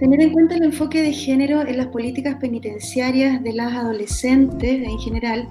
Tener en cuenta el enfoque de género en las políticas penitenciarias de las adolescentes en general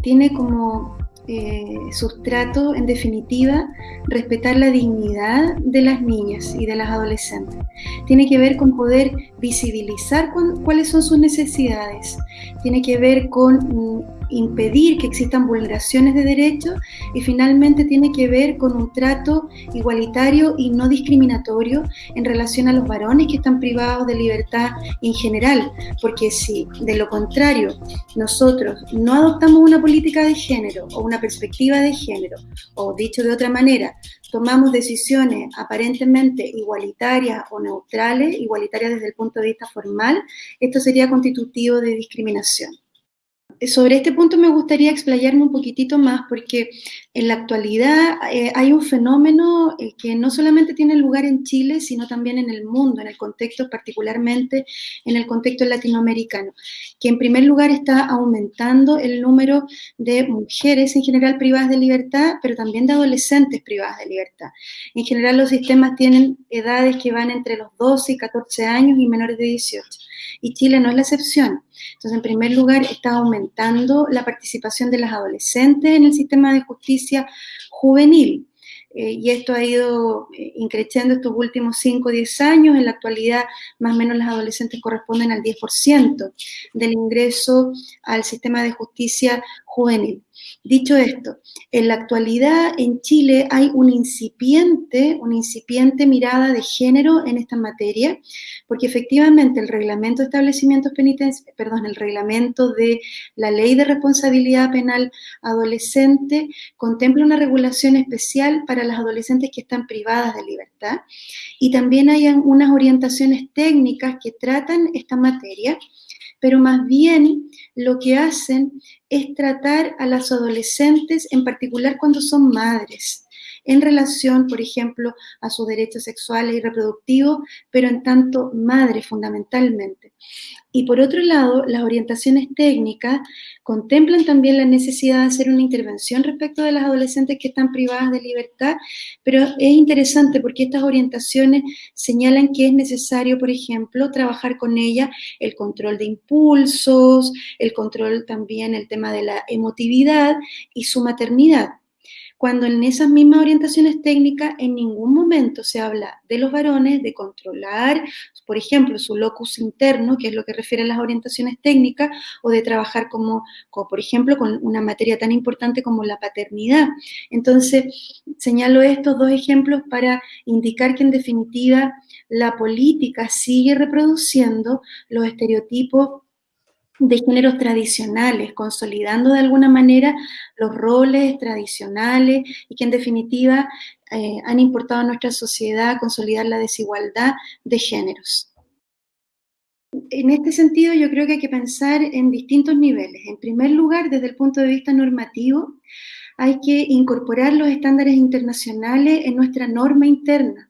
tiene como eh, sustrato, en definitiva, respetar la dignidad de las niñas y de las adolescentes. Tiene que ver con poder visibilizar cuáles son sus necesidades. Tiene que ver con mm, impedir que existan vulneraciones de derechos y finalmente tiene que ver con un trato igualitario y no discriminatorio en relación a los varones que están privados de libertad en general, porque si de lo contrario nosotros no adoptamos una política de género o una perspectiva de género, o dicho de otra manera, tomamos decisiones aparentemente igualitarias o neutrales, igualitarias desde el punto de vista formal, esto sería constitutivo de discriminación sobre este punto me gustaría explayarme un poquitito más porque en la actualidad eh, hay un fenómeno eh, que no solamente tiene lugar en Chile, sino también en el mundo, en el contexto, particularmente en el contexto latinoamericano, que en primer lugar está aumentando el número de mujeres en general privadas de libertad, pero también de adolescentes privadas de libertad. En general los sistemas tienen edades que van entre los 12 y 14 años y menores de 18 y Chile no es la excepción. Entonces, en primer lugar, está aumentando la participación de las adolescentes en el sistema de justicia juvenil. Eh, y esto ha ido eh, increciendo estos últimos 5 o 10 años. En la actualidad, más o menos las adolescentes corresponden al 10% del ingreso al sistema de justicia juvenil. Dicho esto, en la actualidad en Chile hay un incipiente, una incipiente mirada de género en esta materia, porque efectivamente el reglamento de establecimientos penitenciarios, perdón, el reglamento de la ley de responsabilidad penal adolescente contempla una regulación especial para las adolescentes que están privadas de libertad. Y también hay unas orientaciones técnicas que tratan esta materia pero más bien lo que hacen es tratar a las adolescentes, en particular cuando son madres, en relación, por ejemplo, a sus derechos sexuales y reproductivos, pero en tanto madre fundamentalmente. Y por otro lado, las orientaciones técnicas contemplan también la necesidad de hacer una intervención respecto de las adolescentes que están privadas de libertad, pero es interesante porque estas orientaciones señalan que es necesario, por ejemplo, trabajar con ella el control de impulsos, el control también, el tema de la emotividad y su maternidad cuando en esas mismas orientaciones técnicas en ningún momento se habla de los varones, de controlar, por ejemplo, su locus interno, que es lo que refiere a las orientaciones técnicas, o de trabajar como, como por ejemplo, con una materia tan importante como la paternidad. Entonces, señalo estos dos ejemplos para indicar que en definitiva la política sigue reproduciendo los estereotipos de géneros tradicionales, consolidando de alguna manera los roles tradicionales y que en definitiva eh, han importado a nuestra sociedad consolidar la desigualdad de géneros. En este sentido, yo creo que hay que pensar en distintos niveles. En primer lugar, desde el punto de vista normativo, hay que incorporar los estándares internacionales en nuestra norma interna.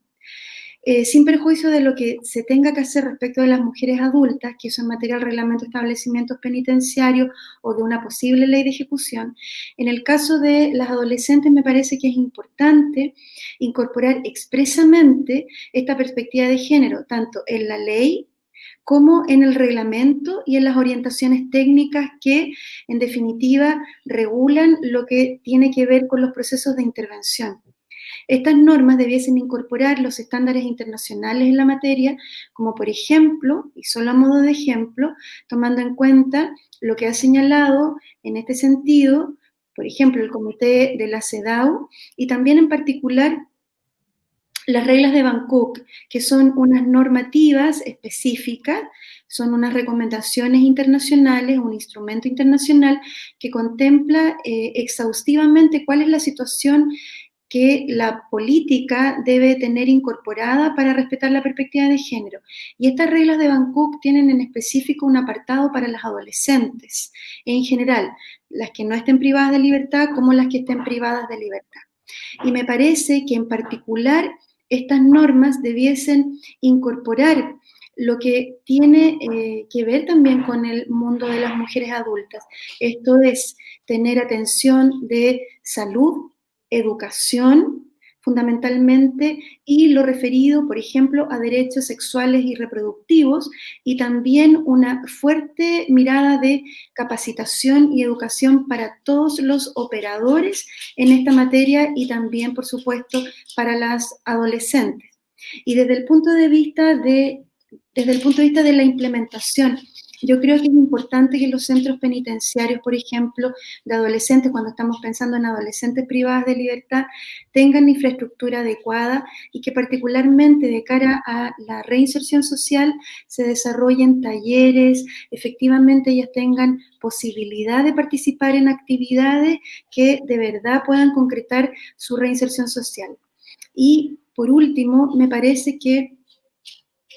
Eh, sin perjuicio de lo que se tenga que hacer respecto de las mujeres adultas, que eso en materia del reglamento de establecimientos penitenciarios o de una posible ley de ejecución, en el caso de las adolescentes me parece que es importante incorporar expresamente esta perspectiva de género, tanto en la ley como en el reglamento y en las orientaciones técnicas que, en definitiva, regulan lo que tiene que ver con los procesos de intervención. Estas normas debiesen incorporar los estándares internacionales en la materia, como por ejemplo, y solo a modo de ejemplo, tomando en cuenta lo que ha señalado en este sentido, por ejemplo, el Comité de la CEDAW y también en particular las reglas de Bangkok, que son unas normativas específicas, son unas recomendaciones internacionales, un instrumento internacional que contempla eh, exhaustivamente cuál es la situación que la política debe tener incorporada para respetar la perspectiva de género. Y estas reglas de Bangkok tienen en específico un apartado para las adolescentes, en general, las que no estén privadas de libertad como las que estén privadas de libertad. Y me parece que en particular estas normas debiesen incorporar lo que tiene eh, que ver también con el mundo de las mujeres adultas. Esto es tener atención de salud educación, fundamentalmente y lo referido, por ejemplo, a derechos sexuales y reproductivos y también una fuerte mirada de capacitación y educación para todos los operadores en esta materia y también, por supuesto, para las adolescentes. Y desde el punto de vista de, desde el punto de, vista de la implementación, yo creo que es importante que los centros penitenciarios, por ejemplo, de adolescentes, cuando estamos pensando en adolescentes privadas de libertad, tengan infraestructura adecuada y que particularmente de cara a la reinserción social se desarrollen talleres, efectivamente ellas tengan posibilidad de participar en actividades que de verdad puedan concretar su reinserción social. Y por último, me parece que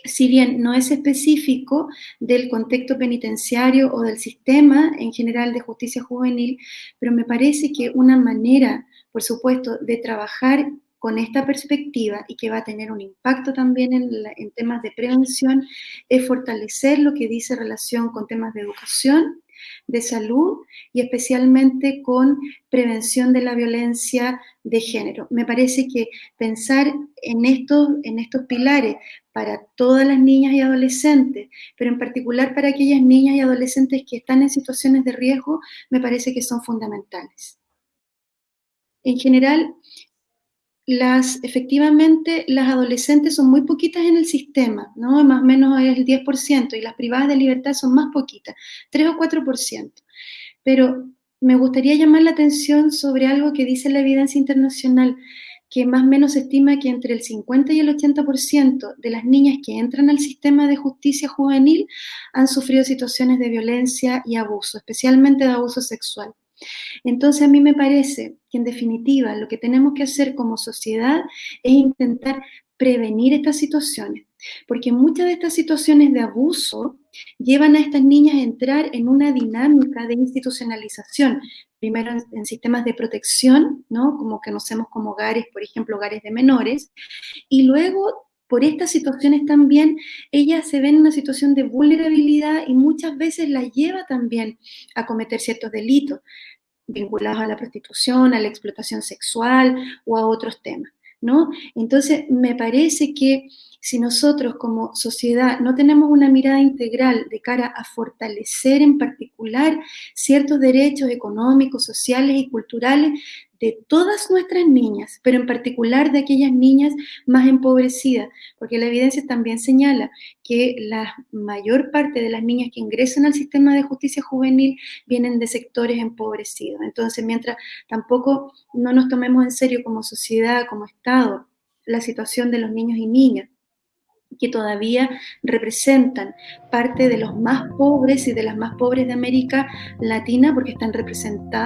si bien no es específico del contexto penitenciario o del sistema en general de justicia juvenil, pero me parece que una manera, por supuesto, de trabajar con esta perspectiva y que va a tener un impacto también en, en temas de prevención, es fortalecer lo que dice relación con temas de educación, de salud y especialmente con prevención de la violencia de género. Me parece que pensar en estos, en estos pilares para todas las niñas y adolescentes, pero en particular para aquellas niñas y adolescentes que están en situaciones de riesgo, me parece que son fundamentales. En general, las, efectivamente, las adolescentes son muy poquitas en el sistema, ¿no? Más o menos es el 10%, y las privadas de libertad son más poquitas, 3 o 4%. Pero me gustaría llamar la atención sobre algo que dice la evidencia internacional, que más o menos se estima que entre el 50 y el 80% de las niñas que entran al sistema de justicia juvenil han sufrido situaciones de violencia y abuso, especialmente de abuso sexual. Entonces a mí me parece que en definitiva lo que tenemos que hacer como sociedad es intentar prevenir estas situaciones, porque muchas de estas situaciones de abuso llevan a estas niñas a entrar en una dinámica de institucionalización, primero en, sistemas de protección, ¿no? como conocemos como hogares, por ejemplo, hogares de menores, y luego por estas situaciones también, ellas se ven en una situación de vulnerabilidad y muchas veces la lleva también a cometer ciertos delitos vinculados a la prostitución, a la explotación sexual o a otros temas, ¿no? Entonces, me parece que si nosotros como sociedad no tenemos una mirada integral de cara a fortalecer en particular ciertos derechos económicos, sociales y culturales de todas nuestras niñas, pero en particular de aquellas niñas más empobrecidas, porque la evidencia también señala que la mayor parte de las niñas que ingresan al sistema de justicia juvenil vienen de sectores empobrecidos. Entonces, mientras tampoco no nos tomemos en serio como sociedad, como Estado, la situación de los niños y niñas, que todavía representan parte de los más pobres y de las más pobres de América Latina porque están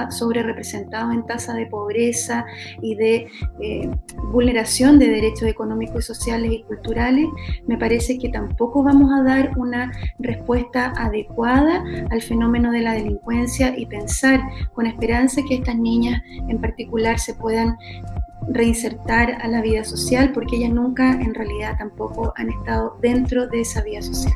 sobre representados en tasa de pobreza y de eh, vulneración de derechos económicos y sociales y culturales, me parece que tampoco vamos a dar una respuesta adecuada al fenómeno de la delincuencia y pensar con esperanza que estas niñas en particular se puedan reinsertar a la vida social porque ellas nunca en realidad tampoco han estado dentro de esa vida social.